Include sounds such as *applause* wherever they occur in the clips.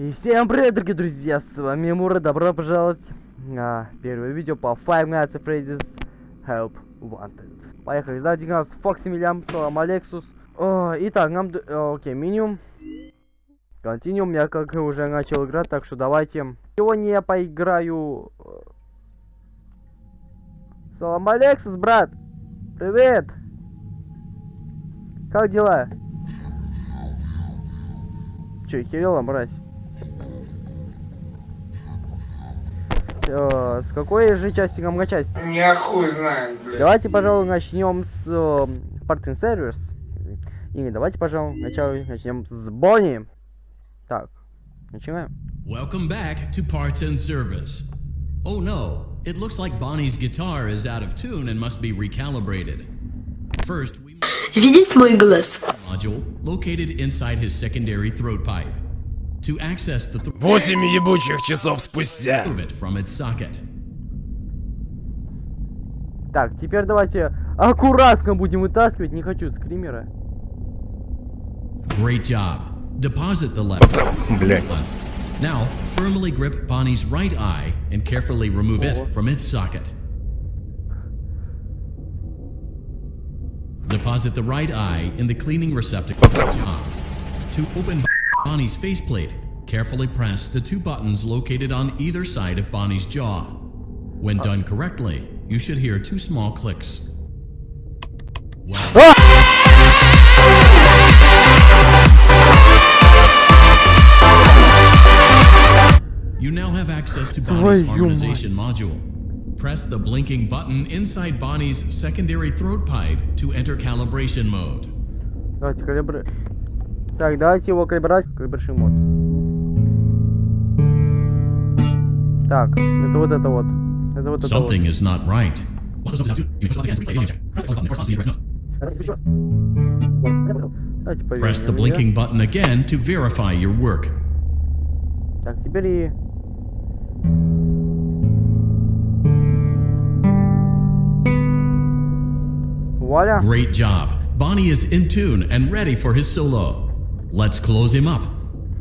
И всем привет, дорогие друзья, с вами Мура, добро пожаловать на первое видео по Five Nights at Freddy's Help Wanted. Поехали, сзади нас Фокси Милям, Салам Алексус. Итак, нам... Окей, минимум. Континуум, я как уже начал играть, так что давайте... Сегодня я поиграю... Салам Алексус, брат! Привет! Как дела? Че, херела, мразь? Э, с какой же части нам начать? Я хуй знает, блядь. Давайте, пожалуй, начнем с э, Parting Servers. Или давайте, пожалуй, начало начнем с Бонни. Так, начинаем. Welcome back to Parts and Service. Oh no, it looks like Bonnie's guitar is out of tune and must be recalibrated. First, we Видеть мой глаз. module located inside his secondary throat pipe. To access the th- Восемь ебучих часов спустя. remove it from its socket. Так, теперь давайте аккуратно будем вытаскивать. Не хочу скримера. Great job. Deposit the left. Блять. Now, firmly grip Bonnie's right eye and carefully remove it from its socket. Deposit the right eye in the cleaning receptacle. Good job. To open Bonnie's faceplate. Carefully press the two buttons located on either side of Bonnie's jaw. When done correctly, you should hear two small clicks. Well ah! You now have access to Bonnie's harmonization module. Press the blinking button inside Bonnie's secondary throat pipe to enter calibration mode. Давайте калибр... Так, давайте его калибровать. Калибраши мод. Так, это вот это вот. Это вот это вот. Something is not right. Давайте повернем Press the её. blinking button again to verify your work. Так, теперь и... Вуаля. Great job. Bonnie is in tune and ready for his solo. Let's close him up.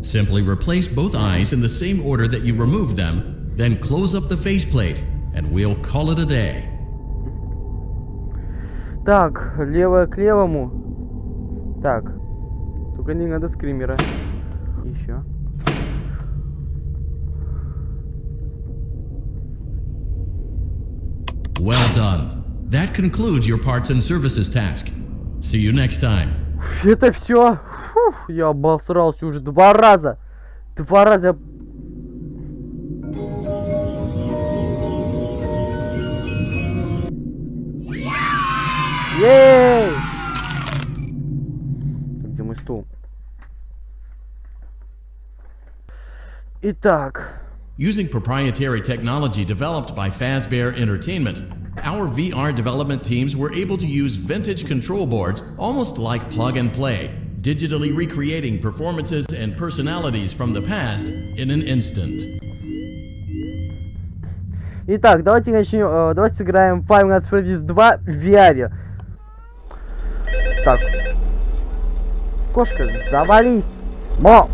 Simply replace both eyes in the same order that you removed them, then close up the faceplate, and we'll call it a day. Так, левое к левому. Так. Только не надо скримера. Еще. Well done. That concludes your parts and services task. See you next time. Это все. Я обосрался уже два раза. Два раза. Ей! Где мой стул? Итак, Using proprietary technology developed by Fazbear Entertainment, our VR development teams were able to use vintage control boards almost like plug and play, digitally recreating performances and personalities from the past in an instant. Итак, давайте начнем. э, давайте сыграем Five Nights at Freddy's 2 в VR. Так. Кошка, завались. Мо!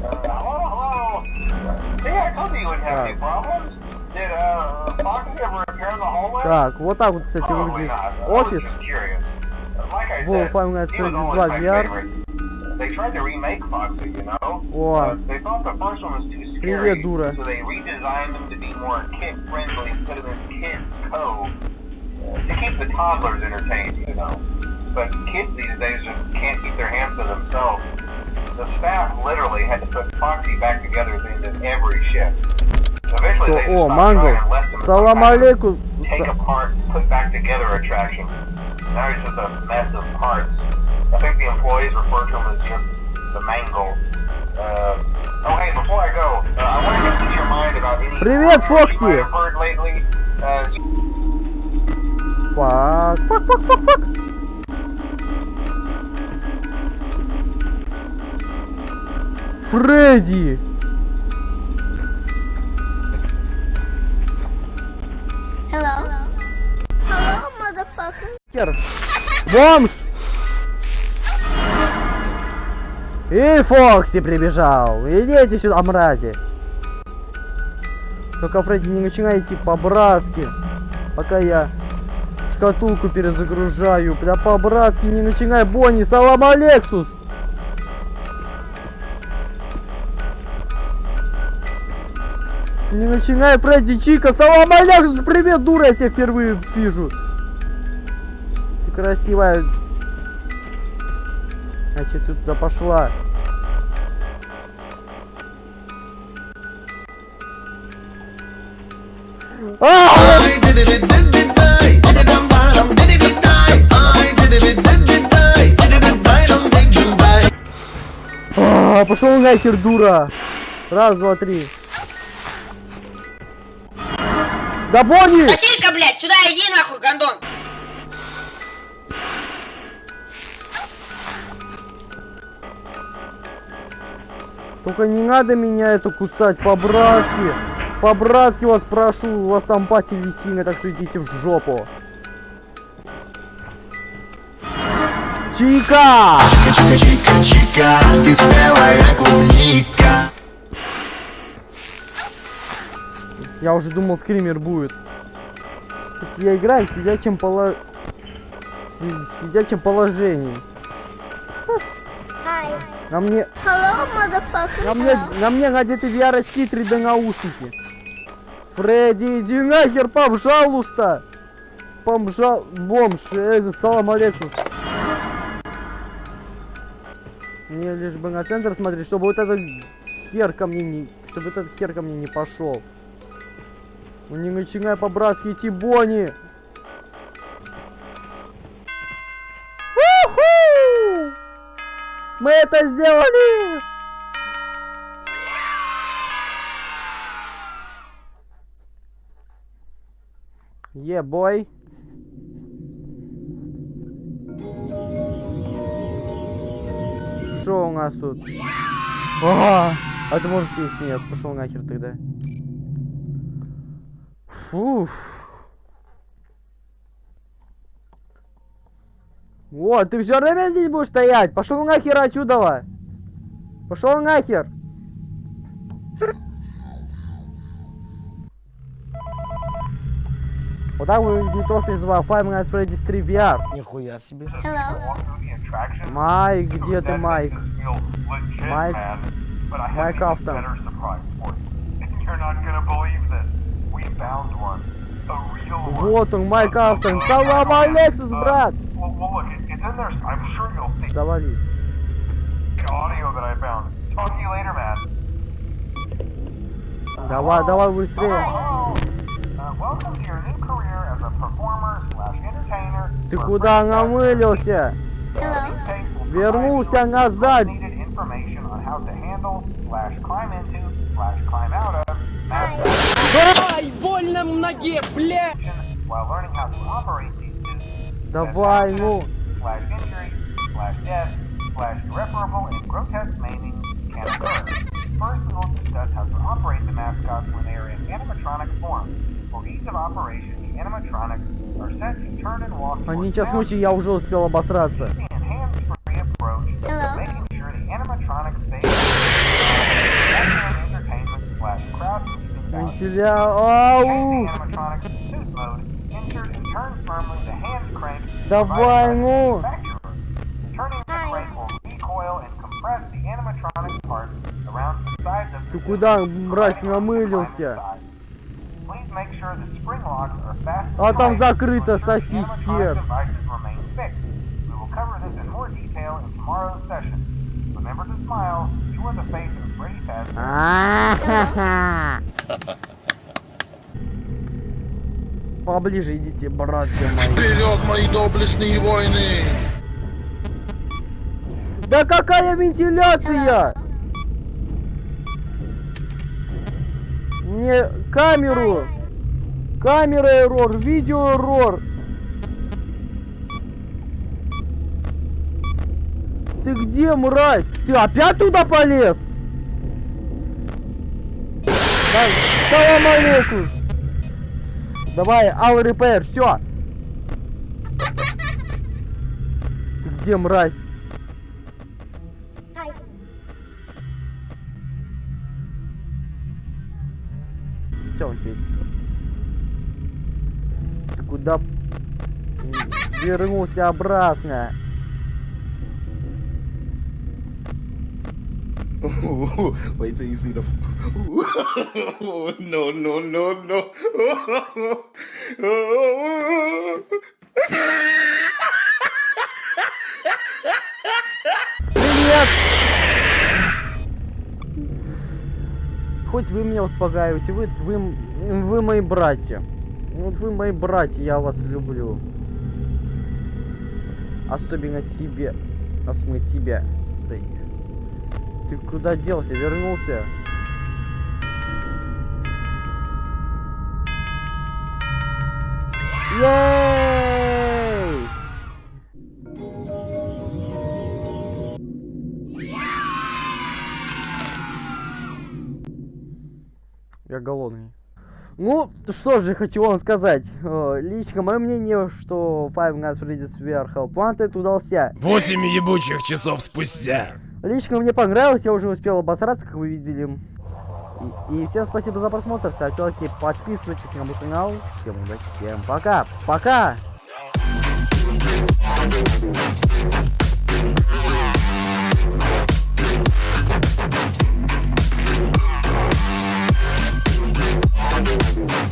Hello, hello. See, I told you you wouldn't have any problems. Did uh, Foxy ever repair the hallway? Так, вот так вот, кстати, выглядит офис. Во, Five Nights at always 2 my VR. О, Привет, дура. so they redesigned them to be more kid-friendly instead of in Kids Cove. uh, To keep the toddlers entertained, you know. But kids these days just can't keep their hands to themselves. The staff literally had to put Foxy back together at the end of every shift. Eventually they just о, stopped Манго. trying and left him as some Салам kind of алейкум. take Са- apart, put back together attraction. Now he's just a mess of parts. I think the employees refer to him as just the mangle. Uh, oh hey, before I go, uh, I wanted to get your mind about any Привет, rumors you might Фокси. have heard lately. Uh, Фак, фак, фак, фак, фак. Фредди! Бомж! И Фокси прибежал. Идите сюда, мрази. Только, Фредди, не начинайте по-братски. Пока я шкатулку перезагружаю. Да по-братски не начинай, Бонни. Салам, Алексус. Не начинай, Фредди Чика. Салам, Алексус. Привет, дура, я тебя впервые вижу. Красивая. Значит, тут пошла. А! А, пошел нахер, дура. Раз, два, три. Да Бонни! Сосиска, блядь, сюда иди нахуй, гондон! Только не надо меня это кусать по-братски. По-братски вас прошу, у вас там пати висина, так что идите в жопу. Чика! Чика-чика-чика, ты спелая клубника Я уже думал, скример будет. Я играю в сидячем поло... си- сидячем положении. На мне, Hello, на мне, на мне надеты VR-очки и 3D наушники. Фредди, иди нахер, пожалуйста! Помжа... Бомж, э, салам алейкум. Мне лишь бы на центр смотреть, чтобы вот этот хер ко мне не... Чтобы этот хер ко мне не пошел. Ну не начинай по-братски идти, Бонни! Мы это сделали! Е, бой. Что у нас тут? А, а ты можешь съесть? Нет, пошел нахер тогда. Фух. Вот, ты все время здесь будешь стоять? Пошел нахер отсюда! Пошел нахер! Вот так выглядит офис в Five Nights Freddy's 3 VR. Нихуя себе. Hello. Майк, где ты, Майк? Майк? Майк Афтон. Вот он, Майк Автон. Салам алейкум, брат! Well, well, look, I'm sure you'll Завались. audio that I found. Talk to you later, man. Давай, давай быстрее. Uh. Ты куда намылился? Вернулся назад. Ай, больно в ноге, бля! Давай, ну. slash injury slash death slash irreparable and grotesque maiming can occur. First, we will discuss how to operate the mascots when they are in animatronic form. For ease of operation, the animatronics are set to turn and walk Они towards сейчас boundaries случае я уже успел обосраться. and hands-free Sides of Ты куда, мразь, намылился? А там закрыто, соси хер. Remember to smile. You are the face of Freddy Fazbear. Поближе идите, братья мои. Вперед, мои доблестные войны! Да какая вентиляция? Мне камеру. Камера эррор, видео эррор. Ты где, мразь? Ты опять туда полез? Да, Салам алейкум. Давай, ал репейр, все. Ты где, мразь? Че он светится? Ты куда? Вернулся обратно. Wait till you see the. *laughs* no, no, no, no. Привет! Хоть вы меня успокаиваете, вы, вы, вы мои братья. Вот вы мои братья, я вас люблю. Особенно тебе. Особенно тебя, Фредди. Ты куда делся? Вернулся? Ей! Я голодный. Ну, что же хочу вам сказать. Э, Лично мое мнение, что Five Nights Freddy's VR Help Wanted удался. Восемь ебучих часов спустя. Лично мне понравилось, я уже успел обосраться, как вы видели. И, и всем спасибо за просмотр, ставьте лайки, подписывайтесь на мой канал. Всем удачи, всем пока, пока! We'll be right back.